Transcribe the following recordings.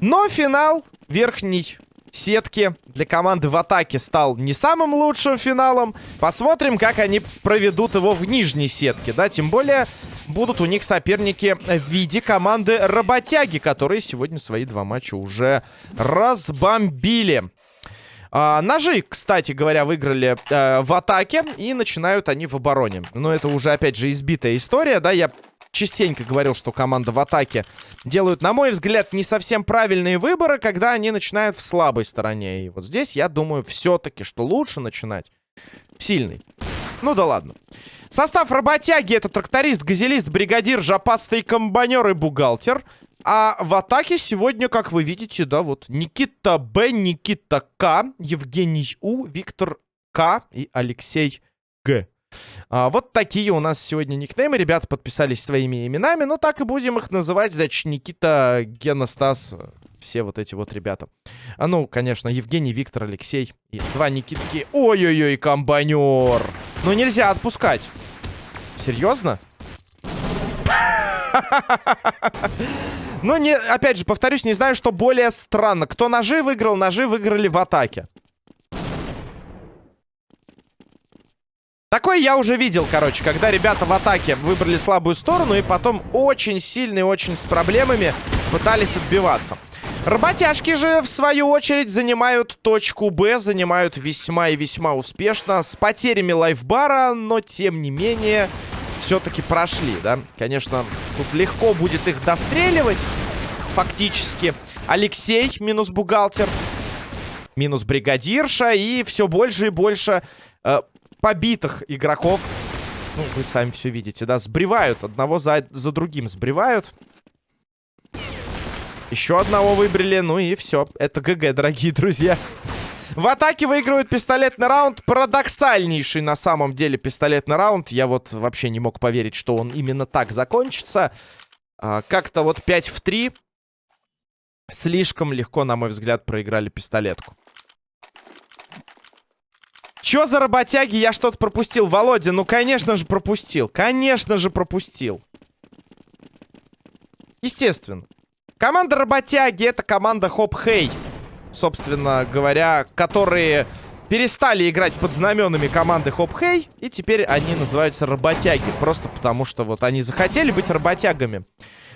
Но финал верхней сетки для команды в атаке стал не самым лучшим финалом. Посмотрим, как они проведут его в нижней сетке, да, тем более будут у них соперники в виде команды Работяги, которые сегодня свои два матча уже разбомбили. А, ножи, кстати говоря, выиграли э, в атаке и начинают они в обороне. Но это уже, опять же, избитая история, да, я частенько говорил, что команда в атаке делают, на мой взгляд, не совсем правильные выборы, когда они начинают в слабой стороне. И вот здесь, я думаю, все-таки, что лучше начинать сильный. Ну да ладно. Состав работяги это тракторист, газелист, бригадир, жопастый комбайнер и бухгалтер. А в атаке сегодня, как вы видите, да, вот Никита Б, Никита К, Евгений У, Виктор К и Алексей Г. А, вот такие у нас сегодня никнеймы. Ребята подписались своими именами. Ну, так и будем их называть. Значит, Никита, Гена, Стас, все вот эти вот ребята. А ну, конечно, Евгений, Виктор, Алексей. И два Никитки. Ой-ой-ой, комбайнер. Ну, нельзя отпускать. Серьезно? Ну, не, опять же, повторюсь, не знаю, что более странно. Кто ножи выиграл, ножи выиграли в атаке. Такое я уже видел, короче, когда ребята в атаке выбрали слабую сторону и потом очень сильно и очень с проблемами пытались отбиваться. Работяжки же, в свою очередь, занимают точку Б, занимают весьма и весьма успешно, с потерями лайфбара, но, тем не менее, все-таки прошли, да? Конечно, тут легко будет их достреливать, фактически. Алексей, минус бухгалтер, минус бригадирша, и все больше и больше э, побитых игроков. Ну, вы сами все видите, да, сбривают. Одного за, за другим сбривают. Еще одного выбрали, ну и все. Это ГГ, дорогие друзья. В атаке выигрывает пистолетный раунд. Парадоксальнейший на самом деле пистолетный раунд. Я вот вообще не мог поверить, что он именно так закончится. А, Как-то вот 5 в 3. Слишком легко, на мой взгляд, проиграли пистолетку. Чё за работяги? Я что-то пропустил. Володя, ну, конечно же, пропустил. Конечно же, пропустил. Естественно. Команда работяги — это команда Хоп-Хей. Собственно говоря, которые перестали играть под знаменами команды Хоп-Хей. И теперь они называются работяги. Просто потому, что вот они захотели быть работягами.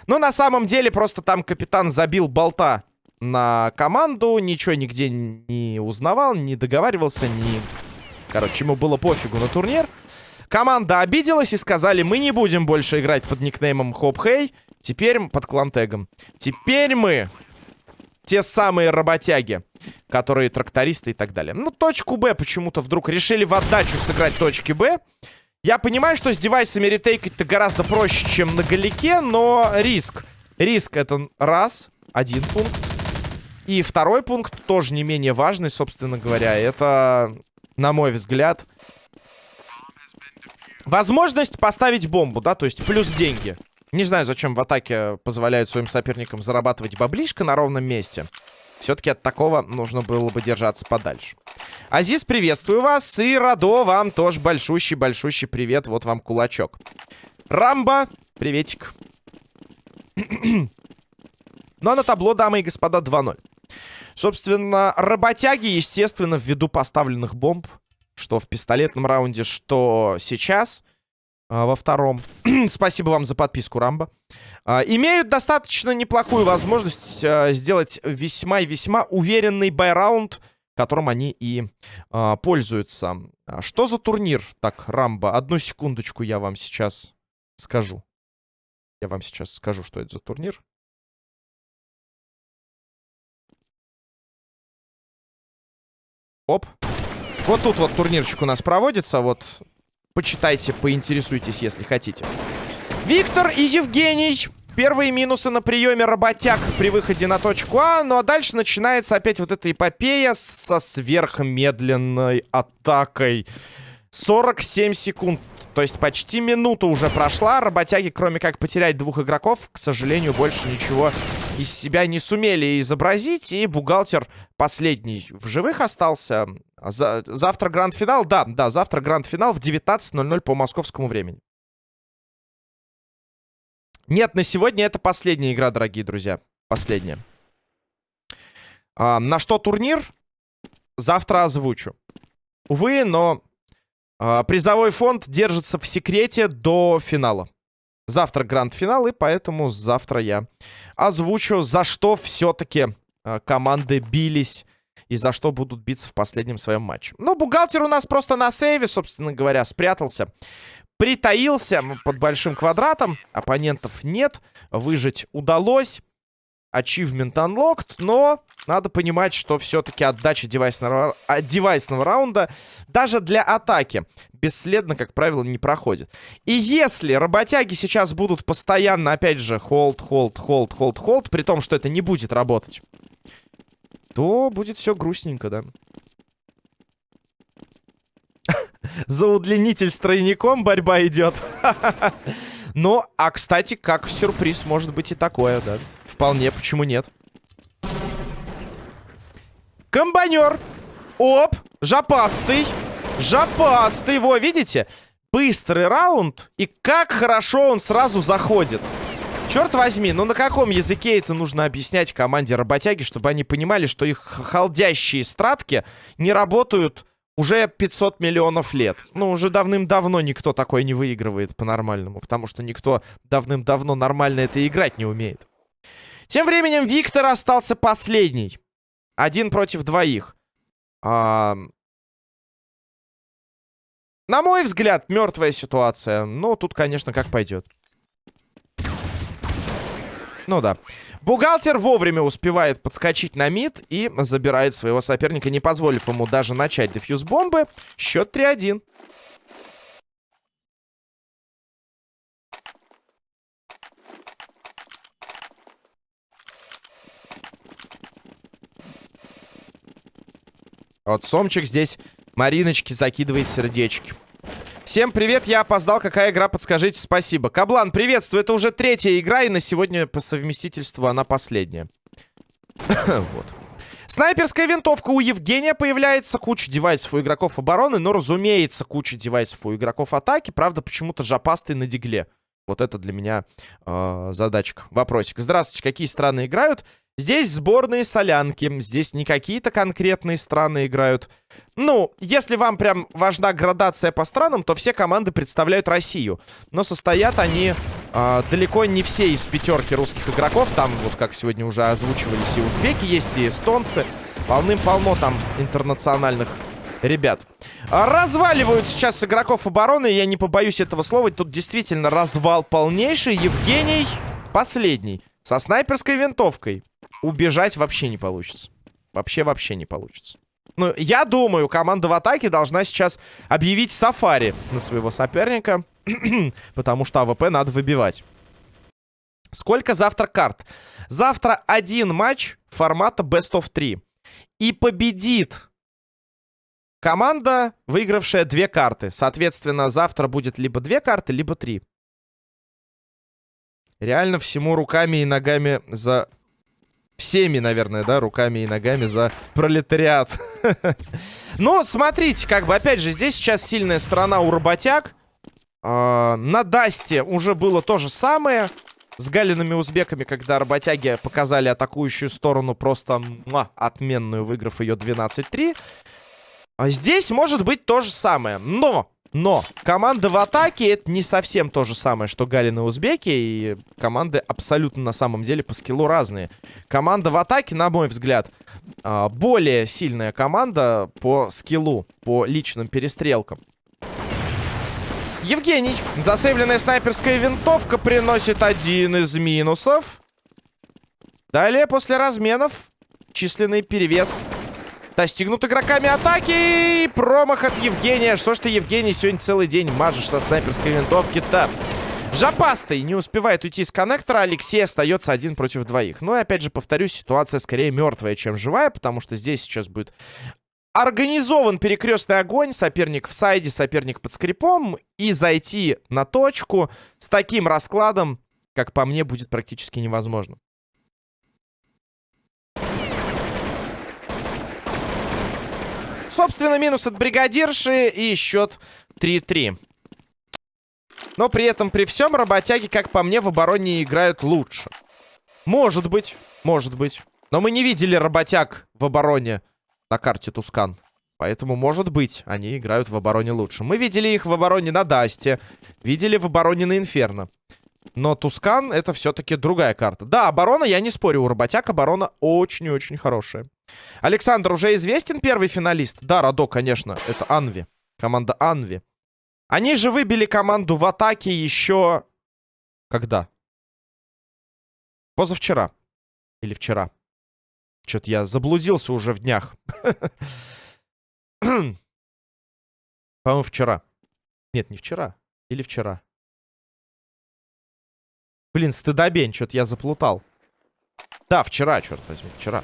Но на самом деле просто там капитан забил болта на команду. Ничего нигде не узнавал, не договаривался, не Короче, ему было пофигу на турнир. Команда обиделась и сказали, мы не будем больше играть под никнеймом Хоп Хей. Теперь под клантегом. Теперь мы те самые работяги, которые трактористы и так далее. Ну, точку Б почему-то вдруг решили в отдачу сыграть точки Б. Я понимаю, что с девайсами ретейкать-то гораздо проще, чем на галике, но риск. Риск это раз, один пункт. И второй пункт тоже не менее важный, собственно говоря. Это на мой взгляд. Возможность поставить бомбу, да, то есть плюс деньги. Не знаю, зачем в атаке позволяют своим соперникам зарабатывать баблишко на ровном месте. Все-таки от такого нужно было бы держаться подальше. Азиз, приветствую вас. И Радо, вам тоже большущий-большущий привет. Вот вам кулачок. Рамба, приветик. ну а на табло, дамы и господа, 2-0. Собственно, работяги, естественно, ввиду поставленных бомб, что в пистолетном раунде, что сейчас, во втором. Спасибо вам за подписку, Рамбо. А, имеют достаточно неплохую возможность а, сделать весьма и весьма уверенный байраунд, которым они и а, пользуются. А что за турнир? Так, Рамбо, одну секундочку я вам сейчас скажу. Я вам сейчас скажу, что это за турнир. Оп. Вот тут вот турнирчик у нас проводится. Вот, почитайте, поинтересуйтесь, если хотите. Виктор и Евгений. Первые минусы на приеме работяг при выходе на точку А. Ну а дальше начинается опять вот эта эпопея со сверхмедленной атакой. 47 секунд То есть почти минута уже прошла. Работяги, кроме как потерять двух игроков, к сожалению, больше ничего из себя не сумели изобразить. И бухгалтер последний в живых остался. За... Завтра гранд-финал? Да, да, завтра гранд-финал в 19.00 по московскому времени. Нет, на сегодня это последняя игра, дорогие друзья. Последняя. А, на что турнир? Завтра озвучу. Увы, но а, призовой фонд держится в секрете до финала. Завтра гранд-финал, и поэтому завтра я озвучу, за что все-таки а, команды бились и за что будут биться в последнем своем матче. Ну, бухгалтер у нас просто на сейве, собственно говоря, спрятался. Притаился под большим квадратом. Оппонентов нет. Выжить удалось. Achievement unlocked, но надо понимать, что все-таки отдача девайсного, а, девайсного раунда даже для атаки бесследно, как правило, не проходит. И если работяги сейчас будут постоянно, опять же, hold, hold, hold, hold, hold, при том, что это не будет работать, то будет все грустненько, да. За удлинитель с тройником борьба идет. Ну, а, кстати, как сюрприз может быть и такое, да. Вполне, почему нет? Комбайнер. Оп, жопастый. Жопастый, во, видите? Быстрый раунд, и как хорошо он сразу заходит. Черт возьми, ну на каком языке это нужно объяснять команде работяги, чтобы они понимали, что их холдящие стратки не работают уже 500 миллионов лет. Ну, уже давным-давно никто такой не выигрывает по-нормальному, потому что никто давным-давно нормально это играть не умеет. Тем временем Виктор остался последний. Один против двоих. А... На мой взгляд, мертвая ситуация. Но тут, конечно, как пойдет. Ну да. Бухгалтер вовремя успевает подскочить на мид и забирает своего соперника, не позволив ему даже начать дефьюз бомбы. Счет 3-1. Вот Сомчик здесь Мариночки закидывает сердечки. Всем привет, я опоздал. Какая игра, подскажите, спасибо. Каблан, приветствую. Это уже третья игра, и на сегодня по совместительству она последняя. вот. Снайперская винтовка у Евгения появляется. Куча девайсов у игроков обороны, но, разумеется, куча девайсов у игроков атаки. Правда, почему-то жопастый на дигле. Вот это для меня э, задачка. Вопросик. Здравствуйте, какие страны играют? Здесь сборные солянки. Здесь не какие-то конкретные страны играют. Ну, если вам прям важна градация по странам, то все команды представляют Россию. Но состоят они э, далеко не все из пятерки русских игроков. Там, вот как сегодня уже озвучивались, и узбеки есть, и эстонцы. Полным-полно там интернациональных ребят. Разваливают сейчас игроков обороны. Я не побоюсь этого слова. Тут действительно развал полнейший. Евгений последний. Со снайперской винтовкой убежать вообще не получится. Вообще-вообще не получится. Ну, я думаю, команда в атаке должна сейчас объявить сафари на своего соперника. потому что АВП надо выбивать. Сколько завтра карт? Завтра один матч формата Best of 3. И победит команда, выигравшая две карты. Соответственно, завтра будет либо две карты, либо три. Реально всему руками и ногами за всеми, наверное, да, руками и ногами за пролетариат. Ну, смотрите, как бы, опять же, здесь сейчас сильная сторона у работяг. А, на Дасте уже было то же самое. С галиными узбеками, когда работяги показали атакующую сторону просто отменную, выиграв ее 12-3. А здесь может быть то же самое. Но но команда в атаке это не совсем то же самое, что Галин и Узбеки. И команды абсолютно на самом деле по скиллу разные. Команда в атаке, на мой взгляд, а, более сильная команда по скиллу, по личным перестрелкам. Евгений. Засейвленная снайперская винтовка приносит один из минусов. Далее, после разменов, численный перевес Достигнут игроками атаки. Промах от Евгения. Что ж ты, Евгений, сегодня целый день мажешь со снайперской винтовки-то? Жопастый не успевает уйти с коннектора. Алексей остается один против двоих. Ну и опять же, повторюсь, ситуация скорее мертвая, чем живая, потому что здесь сейчас будет организован перекрестный огонь, соперник в сайде, соперник под скрипом, и зайти на точку с таким раскладом, как по мне, будет практически невозможно. Собственно, минус от бригадирши и счет 3-3. Но при этом, при всем, работяги, как по мне, в обороне играют лучше. Может быть, может быть. Но мы не видели работяг в обороне на карте Тускан. Поэтому, может быть, они играют в обороне лучше. Мы видели их в обороне на Дасте. Видели в обороне на Инферно. Но Тускан это все-таки другая карта. Да, оборона, я не спорю, у работяг оборона очень-очень хорошая. Александр, уже известен первый финалист? Да, Радо, конечно. Это Анви. Команда Анви. Они же выбили команду в атаке еще... Когда? Позавчера. Или вчера. Что-то я заблудился уже в днях. По-моему, вчера. Нет, не вчера. Или вчера. Блин, стыдобень, что-то я заплутал. Да, вчера, черт возьми, вчера.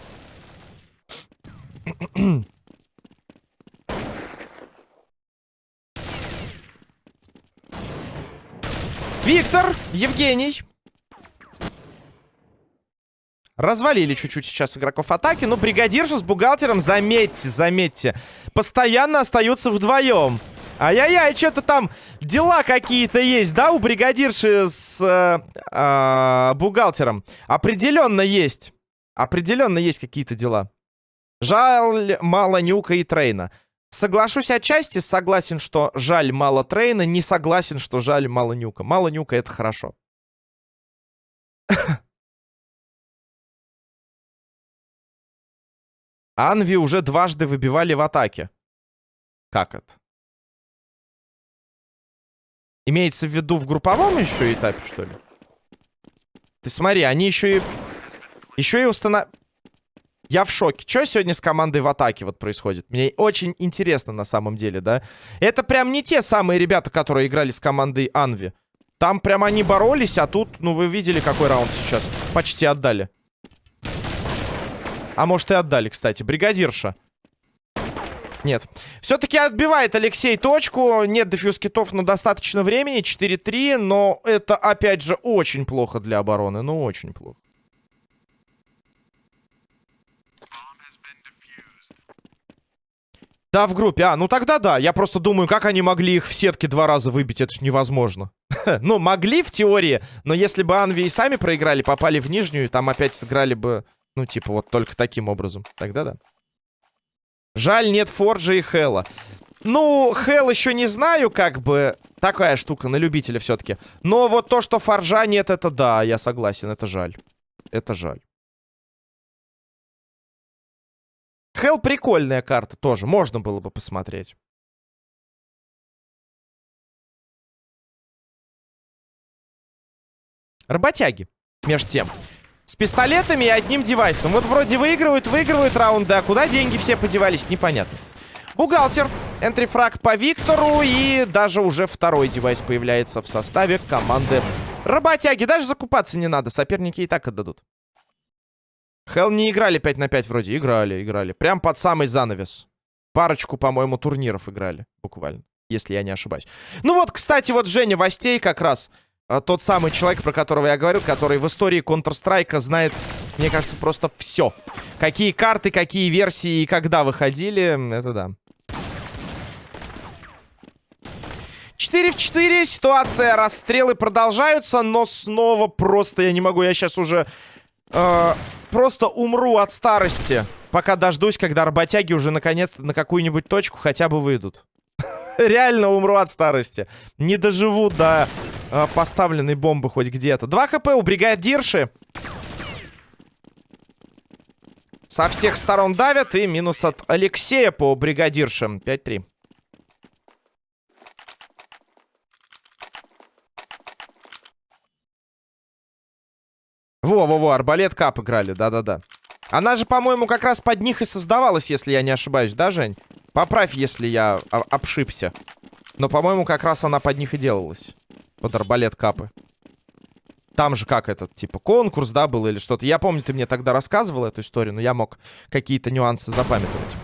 Виктор, Евгений. Развалили чуть-чуть сейчас игроков атаки. Но бригадирша с бухгалтером, заметьте, заметьте, постоянно остаются вдвоем. Ай-яй-яй, что-то там дела какие-то есть, да, у бригадирши с э, э, бухгалтером? Определенно есть. Определенно есть какие-то дела. Жаль мало Нюка и Трейна. Соглашусь отчасти, согласен, что жаль мало Трейна, не согласен, что жаль мало Нюка. Мало Нюка — это хорошо. Анви уже дважды выбивали в атаке. Как это? Имеется в виду в групповом еще этапе, что ли? Ты смотри, они еще и... Еще и установ... Я в шоке. Что сегодня с командой в атаке вот происходит? Мне очень интересно на самом деле, да? Это прям не те самые ребята, которые играли с командой Анви. Там прям они боролись, а тут, ну, вы видели, какой раунд сейчас. Почти отдали. А может и отдали, кстати. Бригадирша. Нет. Все-таки отбивает Алексей точку. Нет дефьюз китов на достаточно времени. 4-3. Но это, опять же, очень плохо для обороны. Ну, очень плохо. Да, в группе. А, ну тогда да. Я просто думаю, как они могли их в сетке два раза выбить. Это ж невозможно. ну, могли в теории. Но если бы Анви и сами проиграли, попали в нижнюю, там опять сыграли бы ну, типа, вот только таким образом. Тогда да. Жаль, нет Форджа и Хэлла. Ну, Хелл еще не знаю, как бы... Такая штука, на любителя все-таки. Но вот то, что Форджа нет, это да, я согласен, это жаль. Это жаль. Хелл прикольная карта тоже, можно было бы посмотреть. Работяги, между тем. С пистолетами и одним девайсом. Вот вроде выигрывают, выигрывают раунды, а куда деньги все подевались, непонятно. Бухгалтер. Энтрифраг по Виктору. И даже уже второй девайс появляется в составе команды Работяги. Даже закупаться не надо. Соперники и так отдадут. Хелл не играли 5 на 5 вроде. Играли, играли. Прям под самый занавес. Парочку, по-моему, турниров играли. Буквально. Если я не ошибаюсь. Ну вот, кстати, вот Женя Востей как раз... А, тот самый человек, про которого я говорю, который в истории Counter-Strike знает, мне кажется, просто все. Какие карты, какие версии и когда выходили, это да. 4 в 4, ситуация, расстрелы продолжаются, но снова просто я не могу, я сейчас уже э, просто умру от старости, пока дождусь, когда работяги уже наконец на какую-нибудь точку хотя бы выйдут. Реально умру от старости. Не доживу до э, поставленной бомбы хоть где-то. 2 хп у бригадирши. Со всех сторон давят. И минус от Алексея по бригадирше. 5-3. Во-во-во, арбалет кап играли, да-да-да. Она же, по-моему, как раз под них и создавалась, если я не ошибаюсь, да, Жень? Поправь, если я обшибся. Но, по-моему, как раз она под них и делалась. Под арбалет капы. Там же как этот, типа, конкурс, да, был или что-то. Я помню, ты мне тогда рассказывал эту историю, но я мог какие-то нюансы запамятовать.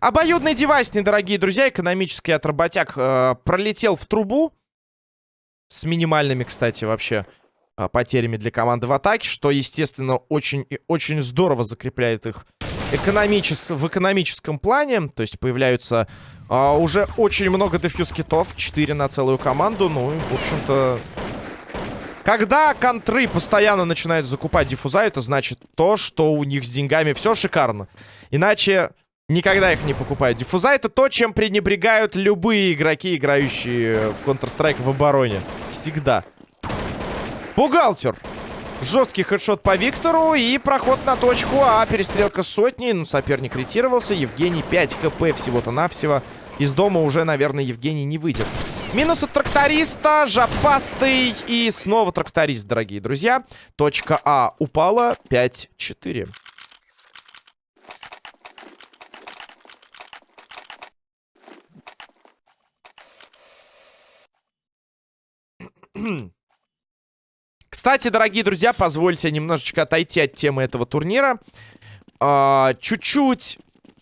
Обоюдный девайс, недорогие друзья, экономический от работяг, э, пролетел в трубу. С минимальными, кстати, вообще э, потерями для команды в атаке, что, естественно, очень и очень здорово закрепляет их экономичес... в экономическом плане. То есть появляются э, уже очень много дефьюз-китов, 4 на целую команду. Ну, и, в общем-то, когда контры постоянно начинают закупать диффуза, это значит то, что у них с деньгами все шикарно. Иначе никогда их не покупают. Диффуза это то, чем пренебрегают любые игроки, играющие в Counter-Strike в обороне. Всегда. Бухгалтер. Жесткий хедшот по Виктору и проход на точку А. Перестрелка сотни. Ну, соперник ретировался. Евгений 5 хп всего-то навсего. Из дома уже, наверное, Евгений не выйдет. Минус от тракториста, жопастый и снова тракторист, дорогие друзья. Точка А упала 5-4. Кстати, дорогие друзья, позвольте немножечко отойти от темы этого турнира. А, чуть-чуть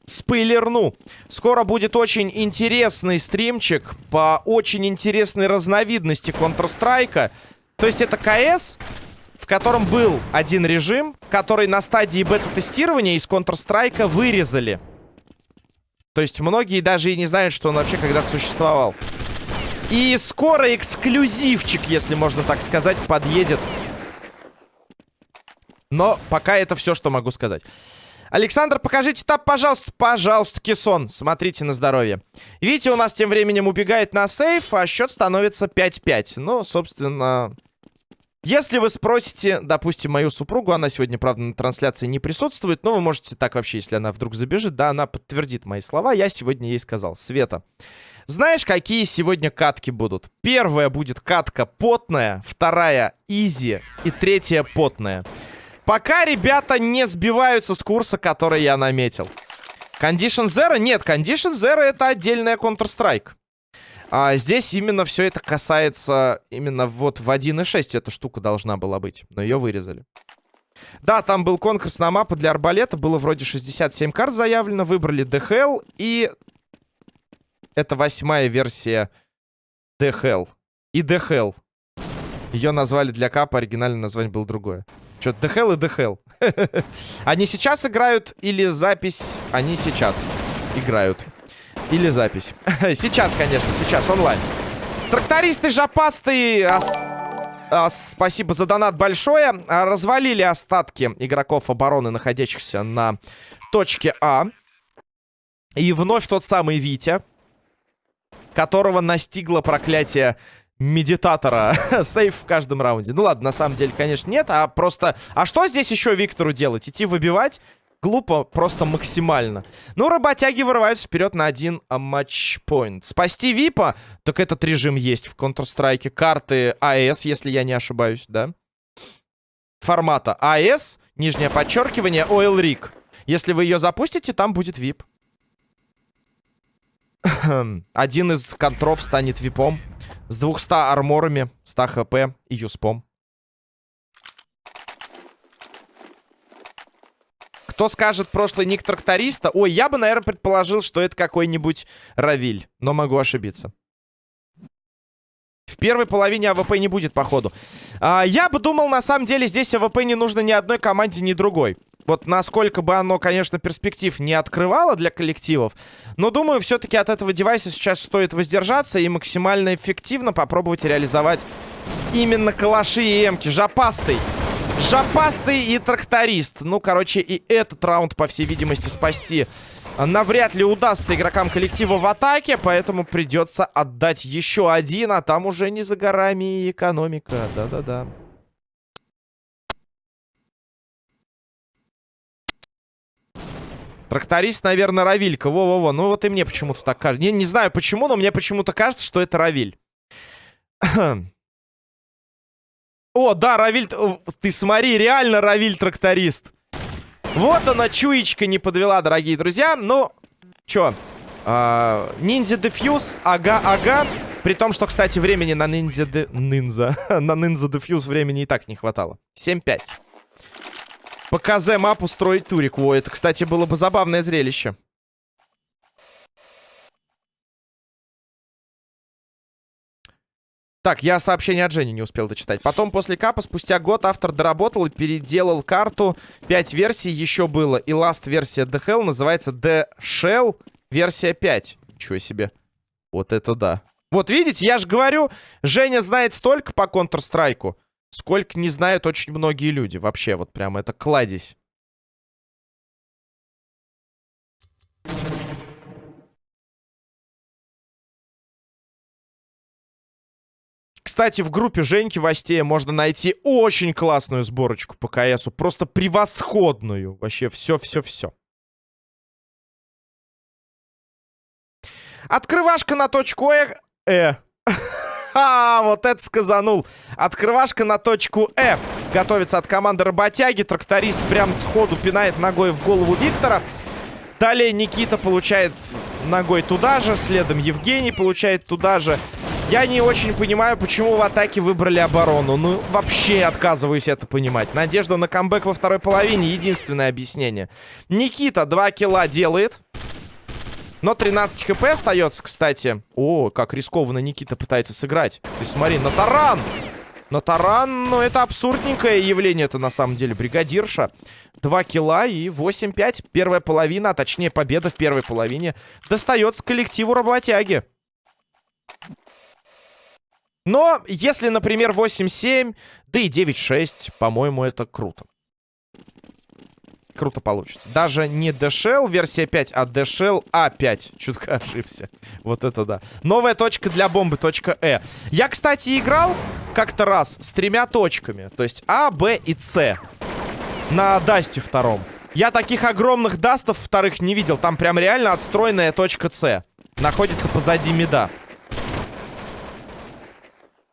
спойлерну. Скоро будет очень интересный стримчик по очень интересной разновидности Counter-Strike. То есть это КС, в котором был один режим, который на стадии бета-тестирования из Counter-Strike вырезали. То есть многие даже и не знают, что он вообще когда-то существовал. И скоро эксклюзивчик, если можно так сказать, подъедет. Но пока это все, что могу сказать. Александр, покажите тап, пожалуйста. Пожалуйста, Кессон. Смотрите на здоровье. Видите, у нас тем временем убегает на сейф, а счет становится 5-5. Ну, собственно... Если вы спросите, допустим, мою супругу, она сегодня, правда, на трансляции не присутствует, но вы можете так вообще, если она вдруг забежит, да, она подтвердит мои слова. Я сегодня ей сказал. Света, знаешь, какие сегодня катки будут? Первая будет катка потная, вторая изи и третья потная. Пока ребята не сбиваются с курса, который я наметил. Condition Zero? Нет, Condition Zero это отдельная Counter-Strike. А здесь именно все это касается именно вот в 1.6 эта штука должна была быть. Но ее вырезали. Да, там был конкурс на мапу для арбалета. Было вроде 67 карт заявлено. Выбрали DHL. И это восьмая версия DHL. И DHL. Ее назвали для капа, оригинальное название было другое. Что-то DHL и DHL. Они сейчас играют или запись? Они сейчас играют. Или запись. сейчас, конечно, сейчас, онлайн. Трактористы жопастые. А, а, спасибо за донат большое. А, развалили остатки игроков обороны, находящихся на точке А. И вновь тот самый Витя, которого настигло проклятие медитатора. Сейф в каждом раунде. Ну ладно, на самом деле, конечно, нет. А просто... А что здесь еще Виктору делать? Идти выбивать? Глупо просто максимально. Ну, работяги вырываются вперед на один матчпоинт. Спасти Випа? Так этот режим есть в Counter-Strike. Карты АЭС, если я не ошибаюсь, да? Формата АЭС, нижнее подчеркивание, Oil Rig. Если вы ее запустите, там будет VIP. Один из контров станет випом. С 200 арморами, 100 хп и юспом. Кто скажет прошлый ник тракториста? Ой, я бы, наверное, предположил, что это какой-нибудь Равиль. Но могу ошибиться. В первой половине АВП не будет, походу. А, я бы думал, на самом деле, здесь АВП не нужно ни одной команде, ни другой вот насколько бы оно, конечно, перспектив не открывало для коллективов, но думаю, все-таки от этого девайса сейчас стоит воздержаться и максимально эффективно попробовать реализовать именно калаши и эмки. Жопастый. Жопастый и тракторист. Ну, короче, и этот раунд, по всей видимости, спасти навряд ли удастся игрокам коллектива в атаке, поэтому придется отдать еще один, а там уже не за горами и экономика. Да-да-да. Тракторист, наверное, Равилька. Во-во-во. Ну вот и мне почему-то так кажется. Не, не знаю почему, но мне почему-то кажется, что это Равиль. О, да, Равиль... Ты смотри, реально Равиль тракторист. Вот она, чуечка не подвела, дорогие друзья. Ну, чё? А, ниндзя Дефьюз, ага-ага. При том, что, кстати, времени на ниндзя... Ниндзя. на ниндзя Дефьюз времени и так не хватало. 7-5. По КЗ мапу строить турик. О, это, кстати, было бы забавное зрелище. Так, я сообщение от Жени не успел дочитать. Потом после капа спустя год автор доработал и переделал карту. Пять версий еще было. И last версия The Hell называется The Shell версия 5. Ничего себе. Вот это да. Вот видите, я же говорю, Женя знает столько по Counter-Strike сколько не знают очень многие люди. Вообще, вот прям это кладезь. Кстати, в группе Женьки Вастея можно найти очень классную сборочку по КСу. Просто превосходную. Вообще все-все-все. Открывашка на точку Э. э. А, вот это сказанул. Открывашка на точку Э. Готовится от команды работяги. Тракторист прям сходу пинает ногой в голову Виктора. Далее Никита получает ногой туда же. Следом Евгений получает туда же. Я не очень понимаю, почему в атаке выбрали оборону. Ну, вообще отказываюсь это понимать. Надежда на камбэк во второй половине. Единственное объяснение. Никита 2 килла делает. Но 13 хп остается, кстати. О, как рискованно Никита пытается сыграть. Ты смотри, на таран! На таран, ну, это абсурдненькое явление это на самом деле. Бригадирша. 2 килла и 8-5. Первая половина, а точнее победа в первой половине, достается коллективу работяги. Но если, например, 8-7, да и 9-6, по-моему, это круто. Круто получится. Даже не DShell версия 5, а DShell A5. Чутко ошибся. Вот это да. Новая точка для бомбы, точка Э. Я, кстати, играл как-то раз с тремя точками. То есть А, Б и С. На Дасте втором. Я таких огромных дастов вторых не видел. Там прям реально отстроенная точка С. Находится позади меда.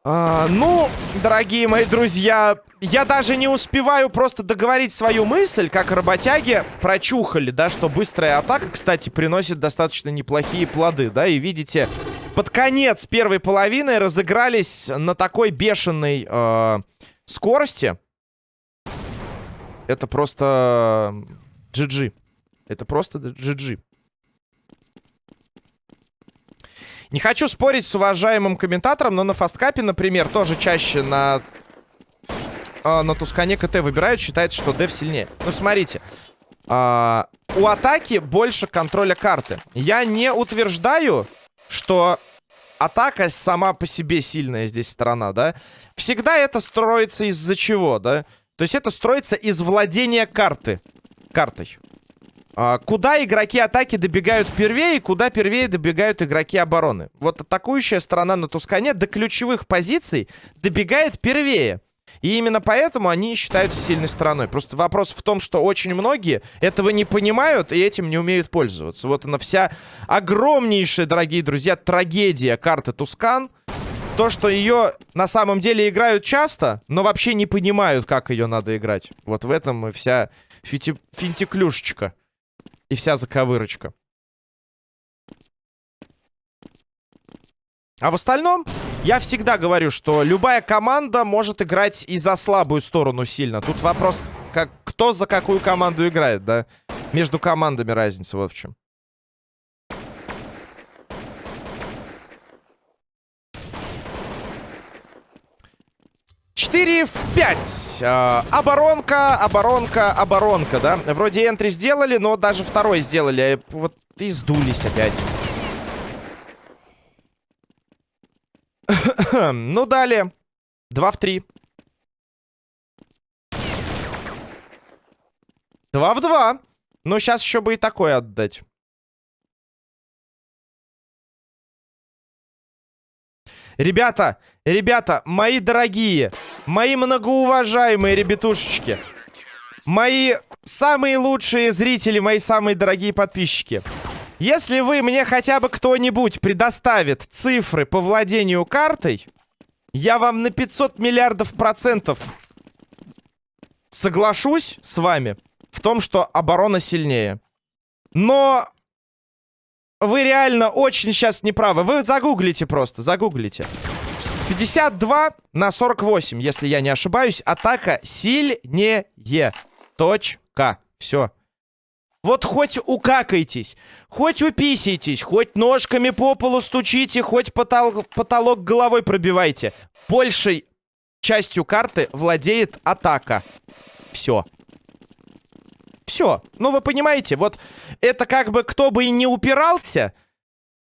А, ну, дорогие мои друзья, я даже не успеваю просто договорить свою мысль, как работяги прочухали, да, что быстрая атака, кстати, приносит достаточно неплохие плоды, да, и видите, под конец первой половины разыгрались на такой бешеной э, скорости. Это просто GG. Это просто GG. Не хочу спорить с уважаемым комментатором, но на фасткапе, например, тоже чаще на, э, на Тускане КТ выбирают, считается, что Дев сильнее. Ну, смотрите. Э, у атаки больше контроля карты. Я не утверждаю, что атака сама по себе сильная здесь сторона, да? Всегда это строится из-за чего, да? То есть это строится из владения карты. Картой. А, куда игроки атаки добегают первее, и куда первее добегают игроки обороны. Вот атакующая сторона на Тускане до ключевых позиций добегает первее. И именно поэтому они считаются сильной стороной. Просто вопрос в том, что очень многие этого не понимают и этим не умеют пользоваться. Вот она вся огромнейшая, дорогие друзья, трагедия карты Тускан. То, что ее на самом деле играют часто, но вообще не понимают, как ее надо играть. Вот в этом и вся фити... финтиклюшечка и вся заковырочка. А в остальном, я всегда говорю, что любая команда может играть и за слабую сторону сильно. Тут вопрос, как, кто за какую команду играет, да? Между командами разница в чем. 4 в 5. Э, оборонка, оборонка, оборонка, да? Вроде энтри сделали, но даже второй сделали. Вот и сдулись опять. ну, далее. 2 в 3. 2 в 2. Ну, сейчас еще бы и такое отдать. Ребята, ребята, мои дорогие, мои многоуважаемые ребятушечки, мои самые лучшие зрители, мои самые дорогие подписчики. Если вы мне хотя бы кто-нибудь предоставит цифры по владению картой, я вам на 500 миллиардов процентов соглашусь с вами в том, что оборона сильнее. Но вы реально очень сейчас неправы. Вы загуглите просто, загуглите. 52 на 48, если я не ошибаюсь. Атака сильнее. Точка. Все. Вот хоть укакайтесь, хоть уписитесь, хоть ножками по полу стучите, хоть потол потолок головой пробивайте. Большей частью карты владеет атака. Все. Все. Ну, вы понимаете, вот это как бы кто бы и не упирался,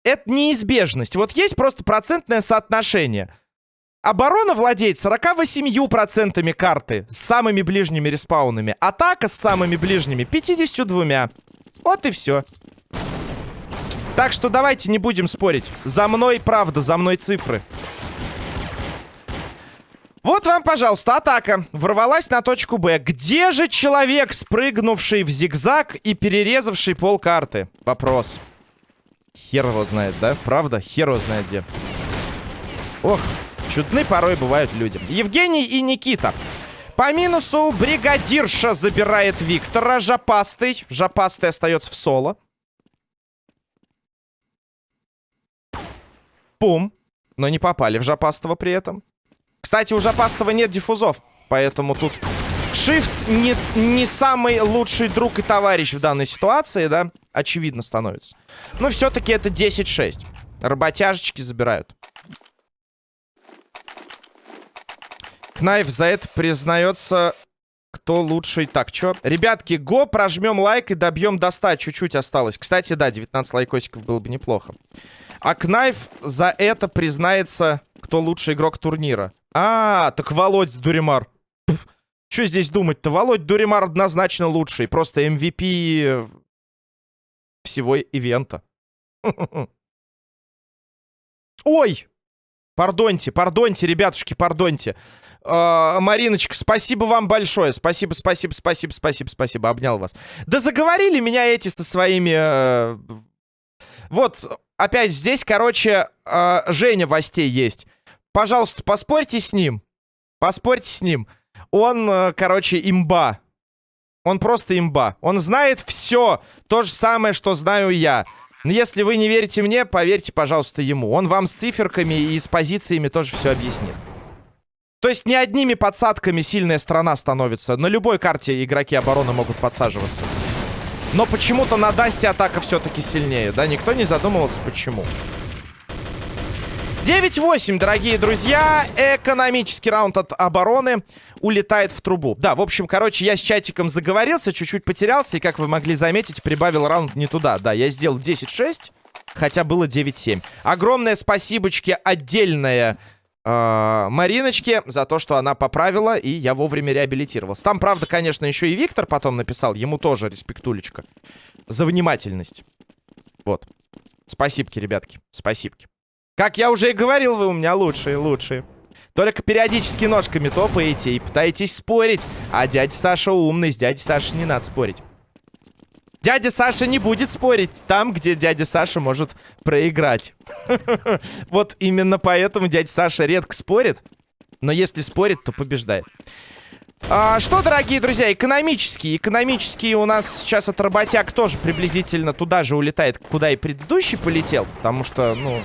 это неизбежность. Вот есть просто процентное соотношение. Оборона владеет 48% карты с самыми ближними респаунами. Атака с самыми ближними 52. Вот и все. Так что давайте не будем спорить. За мной правда, за мной цифры. Вот вам, пожалуйста, атака. Ворвалась на точку Б. Где же человек, спрыгнувший в зигзаг и перерезавший пол карты? Вопрос. Хер его знает, да? Правда? Хер его знает где. Ох, чудны порой бывают люди. Евгений и Никита. По минусу бригадирша забирает Виктора. Жопастый. Жопастый остается в соло. Пум. Но не попали в Жопастого при этом. Кстати, у Жопастого нет диффузов. Поэтому тут Shift не, не самый лучший друг и товарищ в данной ситуации, да? Очевидно становится. Но все-таки это 10-6. Работяжечки забирают. Кнайф за это признается, кто лучший. Так, что? Ребятки, go, прожмем лайк и добьем до 100. Чуть-чуть осталось. Кстати, да, 19 лайкосиков было бы неплохо. А Кнайф за это признается, кто лучший игрок турнира. А, так Володь Дуримар. Что здесь думать-то? Володь Дуримар однозначно лучший. Просто MVP всего ивента. Ой! Пардоньте, пардоньте, ребятушки, пардоньте. Uh, Мариночка, спасибо вам большое. Спасибо, спасибо, спасибо, спасибо, спасибо. Обнял вас. Да заговорили меня эти со своими... Uh... Вот, опять здесь, короче, uh, Женя Востей есть. Пожалуйста, поспорьте с ним. Поспорьте с ним. Он, короче, имба. Он просто имба. Он знает все. То же самое, что знаю я. Но если вы не верите мне, поверьте, пожалуйста, ему. Он вам с циферками и с позициями тоже все объяснит. То есть не одними подсадками сильная страна становится. На любой карте игроки обороны могут подсаживаться. Но почему-то на Дасте атака все-таки сильнее, да? Никто не задумывался, почему. 9-8, дорогие друзья. Экономический раунд от обороны улетает в трубу. Да, в общем, короче, я с чатиком заговорился, чуть-чуть потерялся. И, как вы могли заметить, прибавил раунд не туда. Да, я сделал 10-6, хотя было 9-7. Огромное спасибочки отдельное э, Мариночке за то, что она поправила, и я вовремя реабилитировался. Там, правда, конечно, еще и Виктор потом написал. Ему тоже респектулечка. За внимательность. Вот. Спасибки, ребятки. Спасибки. Как я уже и говорил, вы у меня лучшие, лучшие. Только периодически ножками топаете и пытаетесь спорить. А дядя Саша умный, с дядей Сашей не надо спорить. Дядя Саша не будет спорить там, где дядя Саша может проиграть. Вот именно поэтому дядя Саша редко спорит. Но если спорит, то побеждает. А, что, дорогие друзья, экономические. Экономические у нас сейчас от работяг тоже приблизительно туда же улетает, куда и предыдущий полетел. Потому что, ну,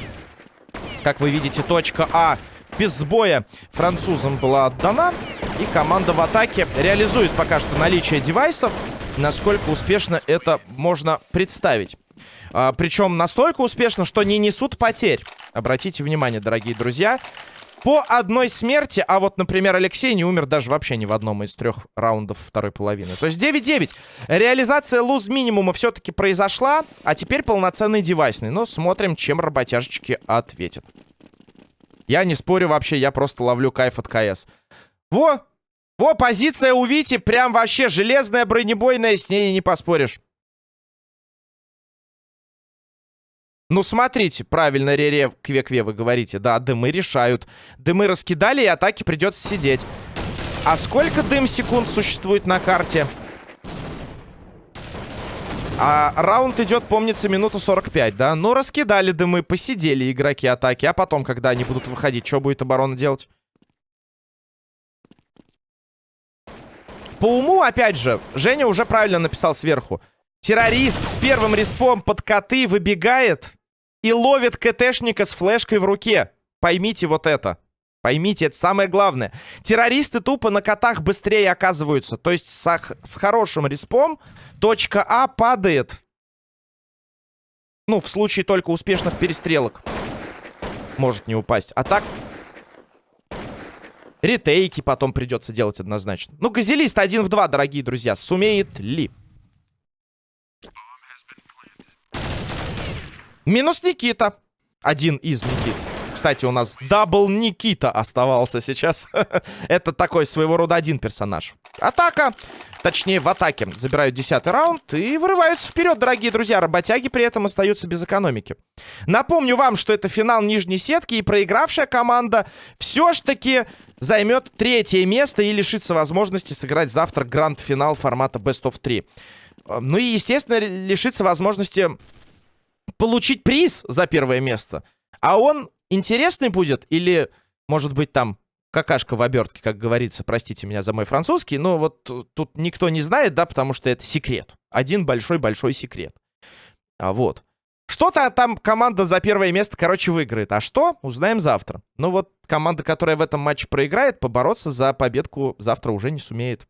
как вы видите, точка А без сбоя французам была отдана. И команда в атаке реализует пока что наличие девайсов. Насколько успешно это можно представить. А, причем настолько успешно, что не несут потерь. Обратите внимание, дорогие друзья. По одной смерти, а вот, например, Алексей не умер даже вообще ни в одном из трех раундов второй половины. То есть 9-9. Реализация луз минимума все-таки произошла, а теперь полноценный девайсный. Но смотрим, чем работяжечки ответят. Я не спорю вообще, я просто ловлю кайф от КС. Во! Во, позиция у Вити прям вообще железная, бронебойная, с ней не поспоришь. Ну, смотрите, правильно, Рере Кве-Кве, вы говорите. Да, дымы решают. Дымы раскидали, и атаки придется сидеть. А сколько дым секунд существует на карте? А раунд идет, помнится, минуту 45, да? Ну, раскидали дымы, посидели игроки атаки. А потом, когда они будут выходить, что будет оборона делать? По уму, опять же, Женя уже правильно написал сверху. Террорист с первым респом под коты выбегает и ловит КТшника с флешкой в руке. Поймите вот это. Поймите, это самое главное. Террористы тупо на котах быстрее оказываются. То есть с, с хорошим респом точка А падает. Ну, в случае только успешных перестрелок. Может не упасть. А так... Ретейки потом придется делать однозначно. Ну, газелист один в два, дорогие друзья. Сумеет ли? Минус Никита. Один из Никит. Кстати, у нас double Никита оставался сейчас. Это такой своего рода один персонаж. Атака. Точнее, в атаке. Забирают десятый раунд и вырываются вперед, дорогие друзья. Работяги при этом остаются без экономики. Напомню вам, что это финал нижней сетки. И проигравшая команда все ж таки займет третье место и лишится возможности сыграть завтра гранд-финал формата Best of 3. Ну и, естественно, лишится возможности получить приз за первое место. А он интересный будет или, может быть, там какашка в обертке, как говорится, простите меня за мой французский, но вот тут никто не знает, да, потому что это секрет. Один большой-большой секрет. А вот. Что-то там команда за первое место, короче, выиграет. А что? Узнаем завтра. Но вот команда, которая в этом матче проиграет, побороться за победку завтра уже не сумеет.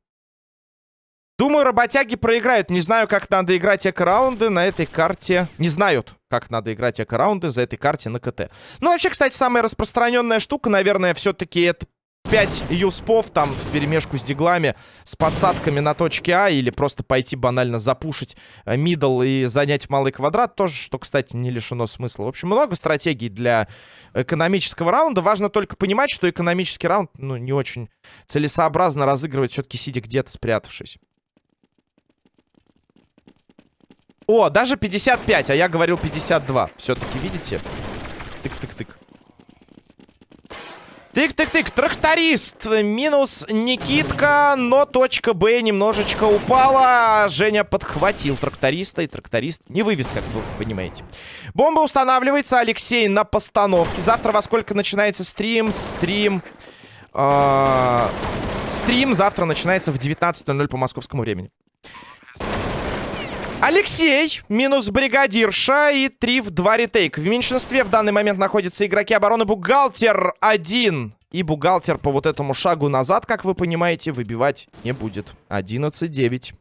Думаю, работяги проиграют. Не знаю, как надо играть эко-раунды на этой карте. Не знают, как надо играть эко-раунды за этой карте на КТ. Ну, вообще, кстати, самая распространенная штука, наверное, все-таки это 5 юспов там в перемешку с диглами, с подсадками на точке А, или просто пойти банально запушить э, мидл и занять малый квадрат, тоже, что, кстати, не лишено смысла. В общем, много стратегий для экономического раунда. Важно только понимать, что экономический раунд, ну, не очень целесообразно разыгрывать, все-таки сидя где-то спрятавшись. О, даже 55, а я говорил 52. Все-таки, видите? Тык-тык-тык. Тык-тык-тык, тракторист. Минус Никитка, но точка Б немножечко упала. Женя подхватил тракториста, и тракторист не вывез, как вы понимаете. Бомба устанавливается, Алексей на постановке. Завтра во сколько начинается стрим? Стрим... Э стрим завтра начинается в 19.00 по московскому времени. Алексей, минус бригадирша и 3 в 2 ретейк. В меньшинстве в данный момент находятся игроки обороны Бухгалтер 1. И бухгалтер по вот этому шагу назад, как вы понимаете, выбивать не будет. 11-9.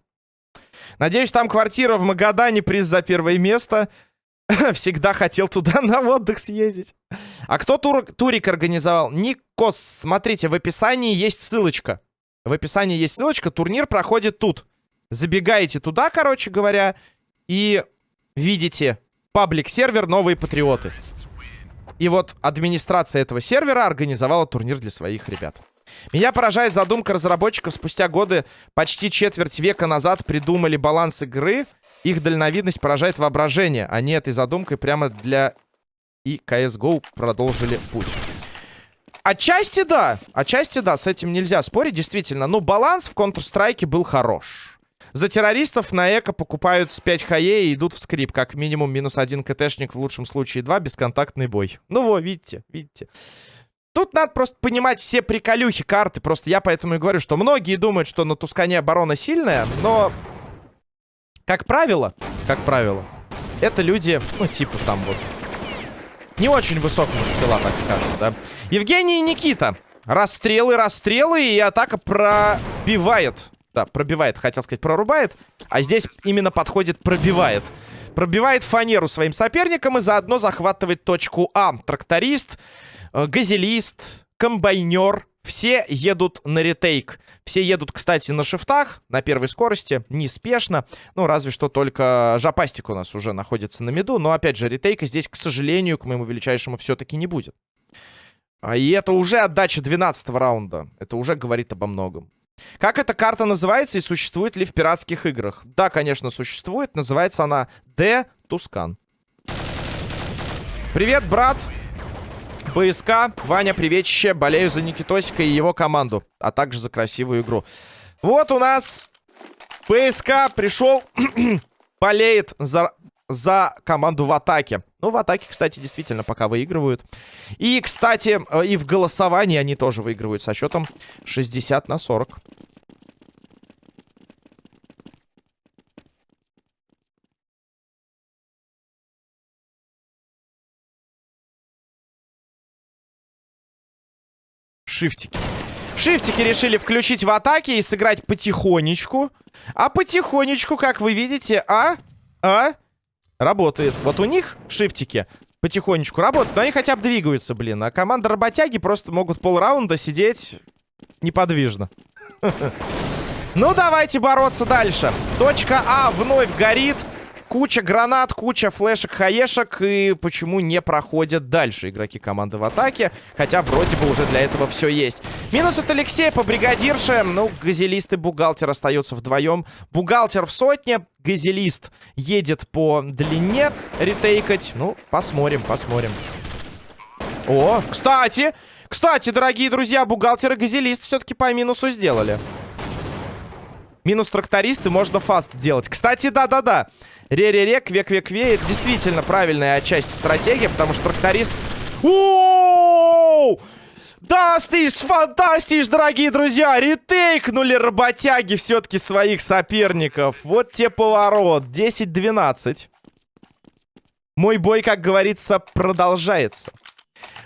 Надеюсь, там квартира в Магадане, приз за первое место. Всегда хотел туда на отдых съездить. А кто тур турик организовал? Никос. Смотрите, в описании есть ссылочка. В описании есть ссылочка. Турнир проходит тут. Забегаете туда, короче говоря, и видите паблик-сервер «Новые патриоты». И вот администрация этого сервера организовала турнир для своих ребят. Меня поражает задумка разработчиков. Спустя годы, почти четверть века назад, придумали баланс игры. Их дальновидность поражает воображение. Они этой задумкой прямо для и CSGO продолжили путь. Отчасти да. Отчасти да. С этим нельзя спорить, действительно. Но баланс в Counter-Strike был хорош. За террористов на эко покупают с 5 хае и идут в скрип. Как минимум минус один КТшник, в лучшем случае два, бесконтактный бой. Ну вот, видите, видите. Тут надо просто понимать все приколюхи карты. Просто я поэтому и говорю, что многие думают, что на Тускане оборона сильная, но... Как правило, как правило, это люди, ну, типа там вот... Не очень высокого скилла, так скажем, да. Евгений и Никита. Расстрелы, расстрелы, и атака пробивает да, пробивает, хотел сказать, прорубает. А здесь именно подходит пробивает. Пробивает фанеру своим соперникам и заодно захватывает точку А. Тракторист, э, газелист, комбайнер. Все едут на ретейк. Все едут, кстати, на шифтах, на первой скорости, неспешно. Ну, разве что только Жапастик у нас уже находится на меду. Но, опять же, ретейка здесь, к сожалению, к моему величайшему, все-таки не будет. А и это уже отдача 12 раунда. Это уже говорит обо многом. Как эта карта называется и существует ли в пиратских играх? Да, конечно, существует. Называется она Д Тускан. Привет, брат. БСК. Ваня, приветище. Болею за Никитосика и его команду. А также за красивую игру. Вот у нас ПСК пришел, болеет за за команду в атаке. Ну, в атаке, кстати, действительно пока выигрывают. И, кстати, э, и в голосовании они тоже выигрывают со счетом 60 на 40. Шифтики. Шифтики решили включить в атаке и сыграть потихонечку. А потихонечку, как вы видите, а... А... Работает. Вот у них шифтики потихонечку работают, но они хотя бы двигаются, блин. А команда работяги просто могут полраунда сидеть неподвижно. Ну, давайте бороться дальше. Точка А вновь горит. Куча гранат, куча флешек, хаешек. И почему не проходят дальше игроки команды в атаке? Хотя вроде бы уже для этого все есть. Минус от Алексея по бригадирше. Ну, газелист и бухгалтер остаются вдвоем. Бухгалтер в сотне. Газелист едет по длине ретейкать. Ну, посмотрим, посмотрим. О, кстати, кстати, дорогие друзья, бухгалтер и газелист все-таки по минусу сделали. Минус трактористы можно фаст делать. Кстати, да-да-да. Ре-ре-ре, кве-кве-кве. Это действительно правильная часть стратегии, потому что тракторист... Оу! Дастиш, фантастиш, дорогие друзья! Ретейкнули работяги все-таки своих соперников. Вот те поворот. 10-12. Мой бой, как говорится, продолжается.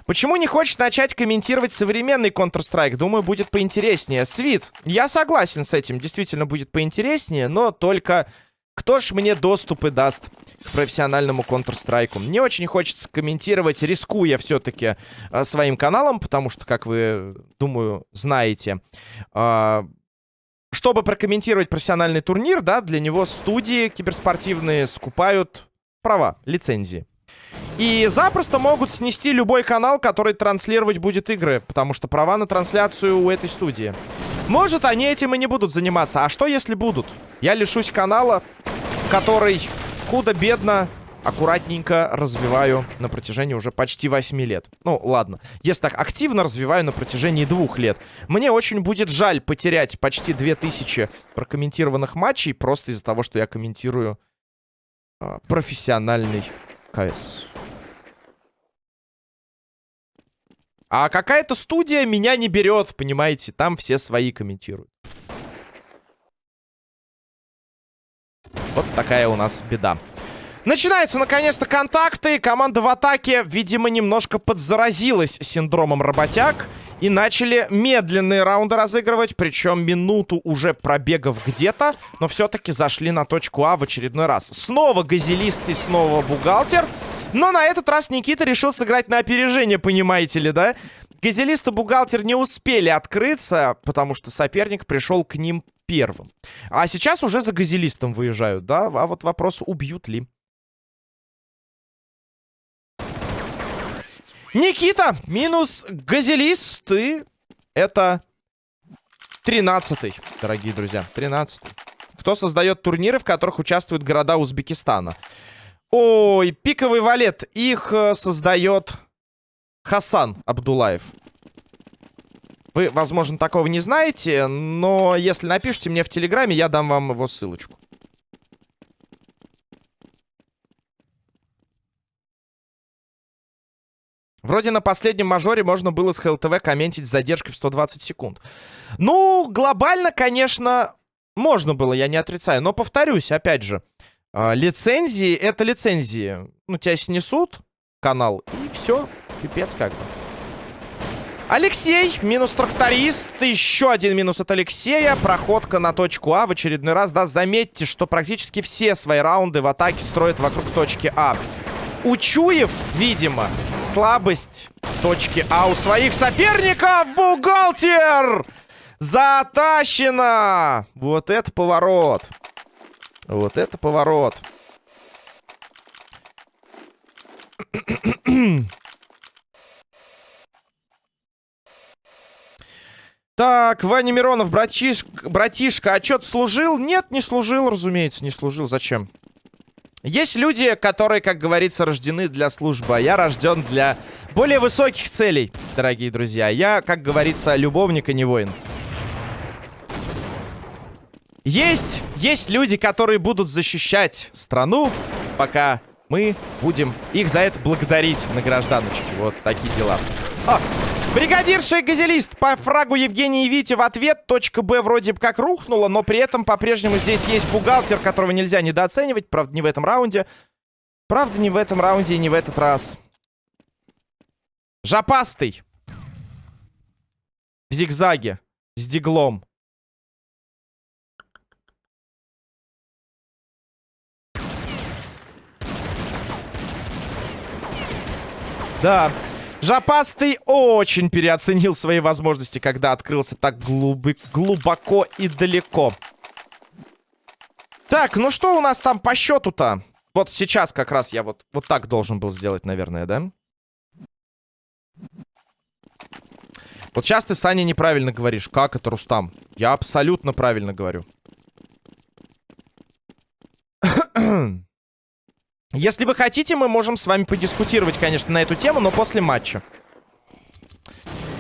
Почему не хочешь начать комментировать современный Counter-Strike? Думаю, будет поинтереснее. Свит, я согласен с этим. Действительно будет поинтереснее, но только... Кто ж мне доступы даст к профессиональному Counter-Strike? Мне очень хочется комментировать, рискуя все-таки э, своим каналом, потому что, как вы, думаю, знаете, э, чтобы прокомментировать профессиональный турнир, да, для него студии киберспортивные скупают права, лицензии. И запросто могут снести любой канал, который транслировать будет игры. Потому что права на трансляцию у этой студии. Может, они этим и не будут заниматься. А что, если будут? Я лишусь канала, который худо-бедно, аккуратненько развиваю на протяжении уже почти 8 лет. Ну, ладно. Если так активно развиваю на протяжении двух лет. Мне очень будет жаль потерять почти 2000 прокомментированных матчей просто из-за того, что я комментирую э, профессиональный КС. А какая-то студия меня не берет, понимаете? Там все свои комментируют. Вот такая у нас беда. Начинаются, наконец-то, контакты. Команда в атаке, видимо, немножко подзаразилась синдромом работяг. И начали медленные раунды разыгрывать. Причем минуту уже пробегав где-то. Но все-таки зашли на точку А в очередной раз. Снова газелист и снова бухгалтер. Но на этот раз Никита решил сыграть на опережение, понимаете ли, да? Газелист и бухгалтер не успели открыться, потому что соперник пришел к ним первым. А сейчас уже за газелистом выезжают, да? А вот вопрос, убьют ли. Никита, минус газелист, и это 13 дорогие друзья, 13 -й. Кто создает турниры, в которых участвуют города Узбекистана? Ой, пиковый валет. Их э, создает Хасан Абдулаев. Вы, возможно, такого не знаете, но если напишите мне в Телеграме, я дам вам его ссылочку. Вроде на последнем мажоре можно было с ХЛТВ комментить с задержкой в 120 секунд. Ну, глобально, конечно, можно было, я не отрицаю. Но повторюсь, опять же, а, лицензии — это лицензии. Ну, тебя снесут, канал, и все, пипец как бы. Алексей, минус тракторист, еще один минус от Алексея. Проходка на точку А в очередной раз. Да, заметьте, что практически все свои раунды в атаке строят вокруг точки А. Учуев, видимо, слабость точки А у своих соперников. Бухгалтер! Затащено! Вот это поворот. Вот это поворот. Так, Ваня Миронов, братиш... братишка, а что, служил? Нет, не служил, разумеется, не служил. Зачем? Есть люди, которые, как говорится, рождены для службы, а я рожден для более высоких целей, дорогие друзья. Я, как говорится, любовник, а не воин. Есть, есть люди, которые будут защищать страну, пока мы будем их за это благодарить на гражданочке. Вот такие дела. Бригадирша и газелист по фрагу Евгения и Вити в ответ. Точка Б вроде бы как рухнула, но при этом по-прежнему здесь есть бухгалтер, которого нельзя недооценивать. Правда, не в этом раунде. Правда, не в этом раунде и не в этот раз. Жопастый. в зигзаге с диглом. Да, Жопастый очень переоценил свои возможности, когда открылся так глубы глубоко и далеко. Так, ну что у нас там по счету-то? Вот сейчас как раз я вот, вот так должен был сделать, наверное, да? Вот сейчас ты, Саня, неправильно говоришь. Как это, Рустам? Я абсолютно правильно говорю. Если вы хотите, мы можем с вами подискутировать, конечно, на эту тему, но после матча.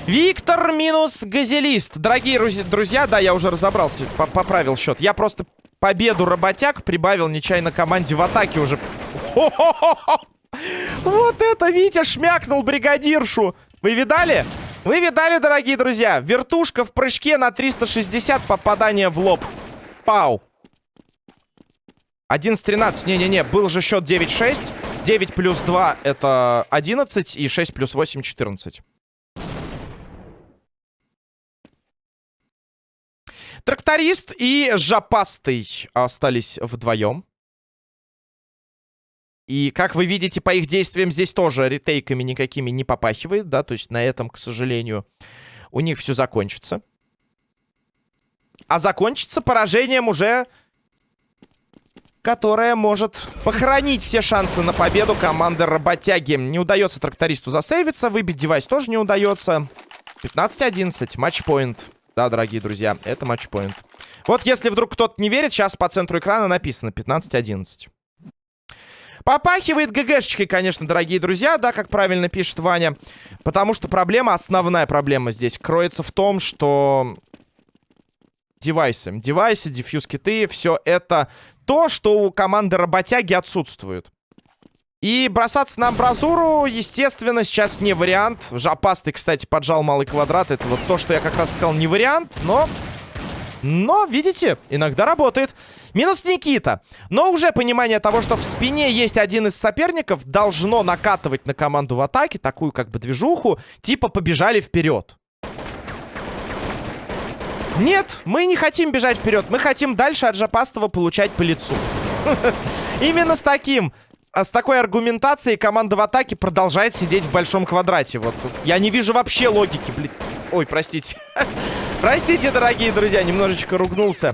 Виктор минус Газелист. Дорогие друзья, да, я уже разобрался, поправил счет. Я просто победу работяг прибавил нечаянно команде в атаке уже. Вот это Витя шмякнул бригадиршу. Вы видали? Вы видали, дорогие друзья? Вертушка в прыжке на 360 попадание в лоб. Пау. 11-13. Не-не-не, был же счет 9-6. 9 плюс 2 это 11. И 6 плюс 8 14. Тракторист и Жопастый остались вдвоем. И, как вы видите, по их действиям здесь тоже ретейками никакими не попахивает, да, то есть на этом, к сожалению, у них все закончится. А закончится поражением уже которая может похоронить все шансы на победу команды работяги. Не удается трактористу засейвиться, выбить девайс тоже не удается. 15-11, матчпоинт. Да, дорогие друзья, это матчпоинт. Вот если вдруг кто-то не верит, сейчас по центру экрана написано 15-11. Попахивает ГГшечкой, конечно, дорогие друзья, да, как правильно пишет Ваня. Потому что проблема, основная проблема здесь кроется в том, что девайсы, девайсы, дефьюз-киты, все это то, что у команды работяги отсутствует. И бросаться на амбразуру, естественно, сейчас не вариант. Жопастый, кстати, поджал малый квадрат. Это вот то, что я как раз сказал, не вариант. Но, но, видите, иногда работает. Минус Никита. Но уже понимание того, что в спине есть один из соперников, должно накатывать на команду в атаке такую как бы движуху. Типа побежали вперед. Нет, мы не хотим бежать вперед. Мы хотим дальше от Жопастова получать по лицу. Именно с таким... А с такой аргументацией команда в атаке продолжает сидеть в большом квадрате. Вот я не вижу вообще логики, блин. Ой, простите. простите, дорогие друзья, немножечко ругнулся.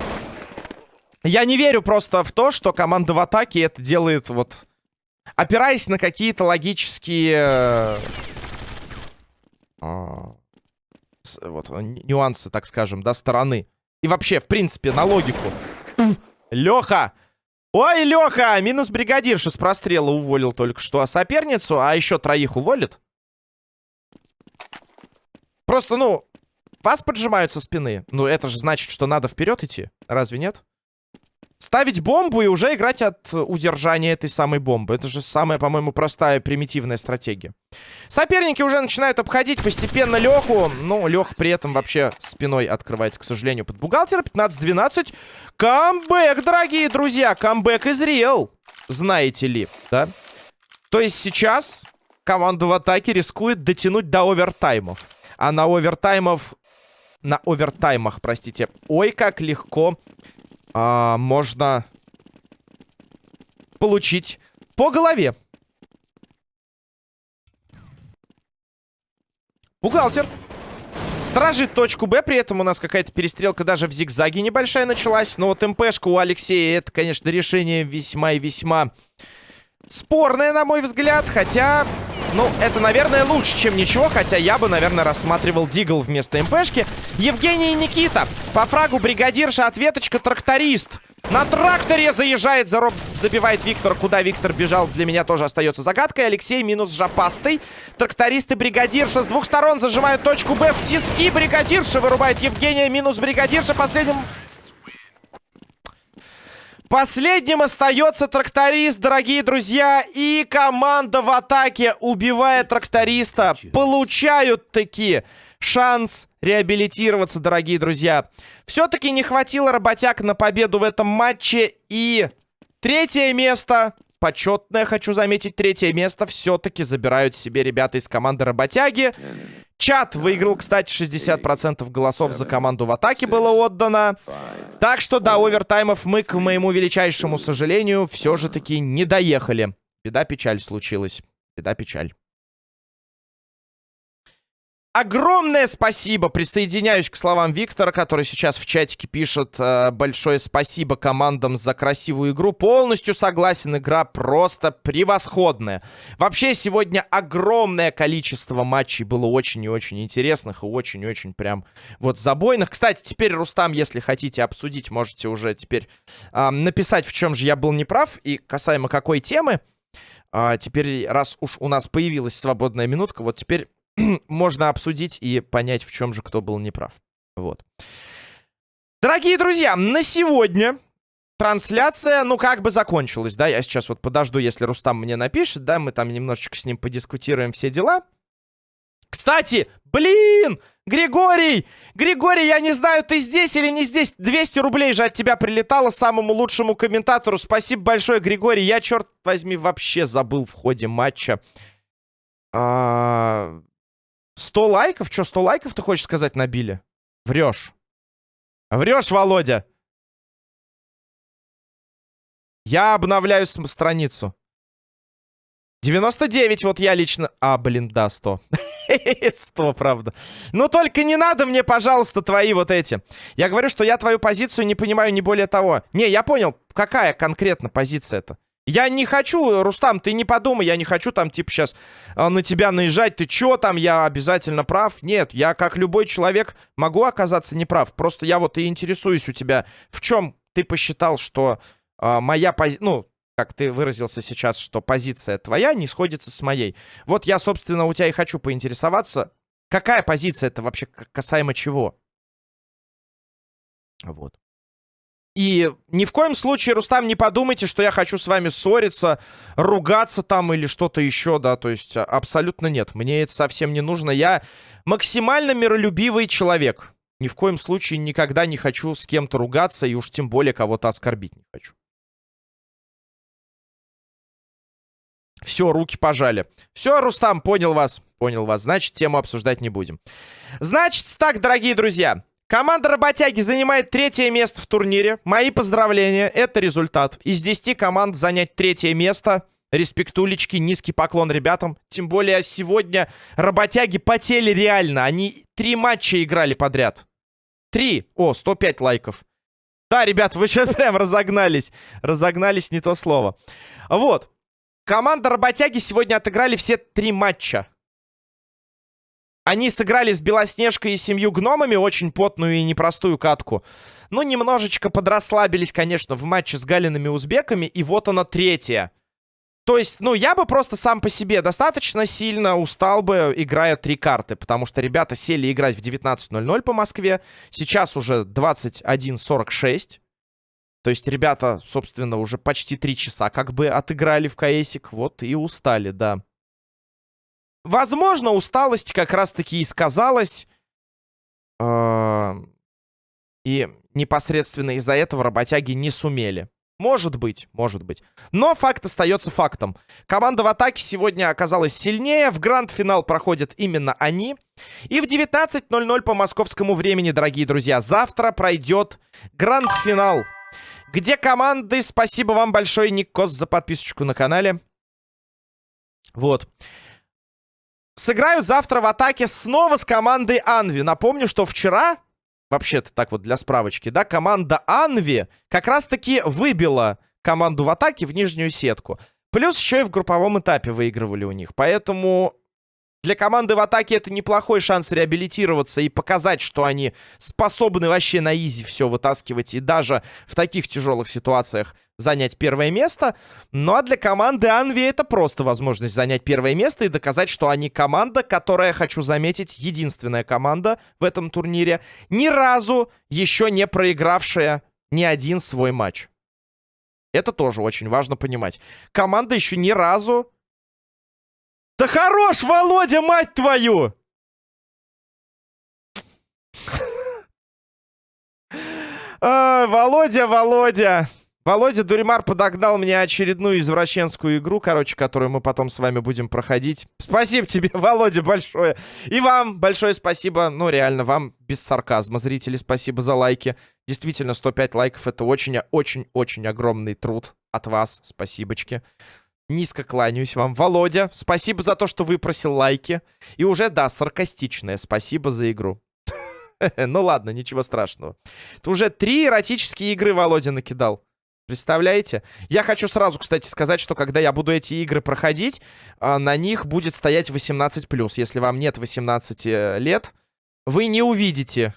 Я не верю просто в то, что команда в атаке это делает вот... Опираясь на какие-то логические... Вот, нюансы, так скажем, да, стороны. И вообще, в принципе, на логику. Леха! Ой, Леха! Минус бригадирша с прострела уволил только что. А соперницу, а еще троих уволит? Просто, ну, вас поджимают со спины. Ну, это же значит, что надо вперед идти. Разве нет? Ставить бомбу и уже играть от удержания этой самой бомбы. Это же самая, по-моему, простая, примитивная стратегия. Соперники уже начинают обходить постепенно Леху. Ну, Лех при этом вообще спиной открывается, к сожалению, под бухгалтера. 15-12. Камбэк, дорогие друзья. Камбэк из Риэл. Знаете ли, да? То есть сейчас команда в атаке рискует дотянуть до овертаймов. А на овертаймов... На овертаймах, простите. Ой, как легко а, можно получить по голове. Бухгалтер. Стражит точку Б, при этом у нас какая-то перестрелка даже в зигзаге небольшая началась. Но вот МПшка у Алексея, это, конечно, решение весьма и весьма спорное, на мой взгляд. Хотя, ну, это, наверное, лучше, чем ничего. Хотя я бы, наверное, рассматривал Дигл вместо МПшки. Евгений и Никита. По фрагу бригадирша, ответочка, тракторист. На тракторе заезжает, зароб... забивает Виктор. Куда Виктор бежал, для меня тоже остается загадкой. Алексей минус жопастый. Тракторист и бригадирша с двух сторон зажимают точку Б в тиски. Бригадирша вырубает Евгения. Минус бригадирша. Последним Последним остается тракторист, дорогие друзья. И команда в атаке, убивая тракториста, получают таки шанс реабилитироваться, дорогие друзья. Все-таки не хватило работяг на победу в этом матче. И третье место, почетное, хочу заметить, третье место все-таки забирают себе ребята из команды работяги. Чат выиграл, кстати, 60% голосов за команду в атаке было отдано. Так что до овертаймов мы, к моему величайшему сожалению, все же таки не доехали. Беда-печаль случилась. Беда-печаль. Огромное спасибо. Присоединяюсь к словам Виктора, который сейчас в чатике пишет э, большое спасибо командам за красивую игру. Полностью согласен, игра просто превосходная. Вообще сегодня огромное количество матчей было очень и очень интересных и очень и очень прям вот забойных. Кстати, теперь, Рустам, если хотите обсудить, можете уже теперь э, написать, в чем же я был неправ и касаемо какой темы. А, теперь, раз уж у нас появилась свободная минутка, вот теперь можно обсудить и понять, в чем же кто был неправ. Вот. Дорогие друзья, на сегодня трансляция, ну, как бы закончилась, да, я сейчас вот подожду, если Рустам мне напишет, да, мы там немножечко с ним подискутируем все дела. Кстати, блин, Григорий, Григорий, я не знаю, ты здесь или не здесь, 200 рублей же от тебя прилетало самому лучшему комментатору, спасибо большое, Григорий, я, черт возьми, вообще забыл в ходе матча. А, 100 лайков? Что, 100 лайков ты хочешь сказать набили? Врешь. Врешь, Володя. Я обновляю страницу. 99 вот я лично... А, блин, да, 100. 100, правда. Ну, только не надо мне, пожалуйста, твои вот эти. Я говорю, что я твою позицию не понимаю, не более того. Не, я понял, какая конкретно позиция это. Я не хочу, Рустам, ты не подумай, я не хочу там, типа, сейчас а, на тебя наезжать. Ты чё там, я обязательно прав? Нет, я, как любой человек, могу оказаться неправ. Просто я вот и интересуюсь у тебя, в чем ты посчитал, что а, моя позиция... Ну, как ты выразился сейчас, что позиция твоя не сходится с моей. Вот я, собственно, у тебя и хочу поинтересоваться, какая позиция это вообще касаемо чего? Вот. И ни в коем случае, Рустам, не подумайте, что я хочу с вами ссориться, ругаться там или что-то еще, да, то есть а, абсолютно нет. Мне это совсем не нужно. Я максимально миролюбивый человек. Ни в коем случае никогда не хочу с кем-то ругаться и уж тем более кого-то оскорбить не хочу. Все, руки пожали. Все, Рустам, понял вас. Понял вас. Значит, тему обсуждать не будем. Значит, так, дорогие друзья. Команда Работяги занимает третье место в турнире. Мои поздравления, это результат. Из 10 команд занять третье место. Респектулечки, низкий поклон ребятам. Тем более сегодня Работяги потели реально. Они три матча играли подряд. Три. О, 105 лайков. Да, ребят, вы сейчас прям разогнались. Разогнались не то слово. Вот. Команда Работяги сегодня отыграли все три матча. Они сыграли с Белоснежкой и семью гномами очень потную и непростую катку. Ну, немножечко подрасслабились, конечно, в матче с Галиными узбеками. И вот она третья. То есть, ну, я бы просто сам по себе достаточно сильно устал бы, играя три карты. Потому что ребята сели играть в 19.00 по Москве. Сейчас уже 21.46. То есть ребята, собственно, уже почти три часа как бы отыграли в КСик. Вот и устали, да. Возможно, усталость как раз-таки и сказалась. А, и непосредственно из-за этого работяги не сумели. Может быть, может быть. Но факт остается фактом. Команда в атаке сегодня оказалась сильнее. В гранд-финал проходят именно они. И в 19.00 по московскому времени, дорогие друзья, завтра пройдет гранд-финал. Где команды... Спасибо вам большое, Ник Кос, за подписочку на канале. Вот. Сыграют завтра в атаке снова с командой Анви. Напомню, что вчера, вообще-то так вот для справочки, да, команда Анви как раз-таки выбила команду в атаке в нижнюю сетку. Плюс еще и в групповом этапе выигрывали у них. Поэтому для команды в атаке это неплохой шанс реабилитироваться и показать, что они способны вообще на изи все вытаскивать и даже в таких тяжелых ситуациях занять первое место. Ну а для команды Анви это просто возможность занять первое место и доказать, что они команда, которая, хочу заметить, единственная команда в этом турнире, ни разу еще не проигравшая ни один свой матч. Это тоже очень важно понимать. Команда еще ни разу да хорош, Володя, мать твою! А, Володя, Володя. Володя Дуримар подогнал мне очередную извращенскую игру, короче, которую мы потом с вами будем проходить. Спасибо тебе, Володя, большое. И вам большое спасибо. Ну, реально, вам без сарказма, зрители, спасибо за лайки. Действительно, 105 лайков — это очень-очень-очень огромный труд от вас. Спасибочки. Низко кланяюсь вам. Володя, спасибо за то, что выпросил лайки. И уже, да, саркастичное спасибо за игру. Ну ладно, ничего страшного. Ты уже три эротические игры Володя накидал. Представляете? Я хочу сразу, кстати, сказать, что когда я буду эти игры проходить, а, на них будет стоять 18+. Если вам нет 18 э, лет, вы не увидите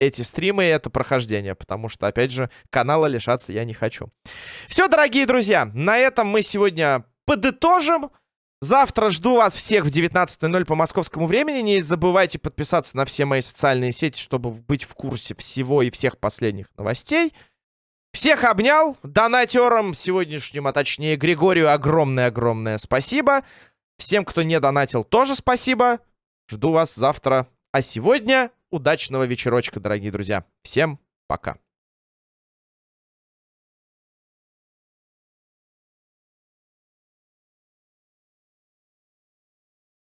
эти стримы и это прохождение, потому что, опять же, канала лишаться я не хочу. Все, дорогие друзья, на этом мы сегодня подытожим. Завтра жду вас всех в 19.00 по московскому времени. Не забывайте подписаться на все мои социальные сети, чтобы быть в курсе всего и всех последних новостей. Всех обнял. Донатерам сегодняшним, а точнее Григорию, огромное-огромное спасибо. Всем, кто не донатил, тоже спасибо. Жду вас завтра. А сегодня удачного вечерочка, дорогие друзья. Всем пока.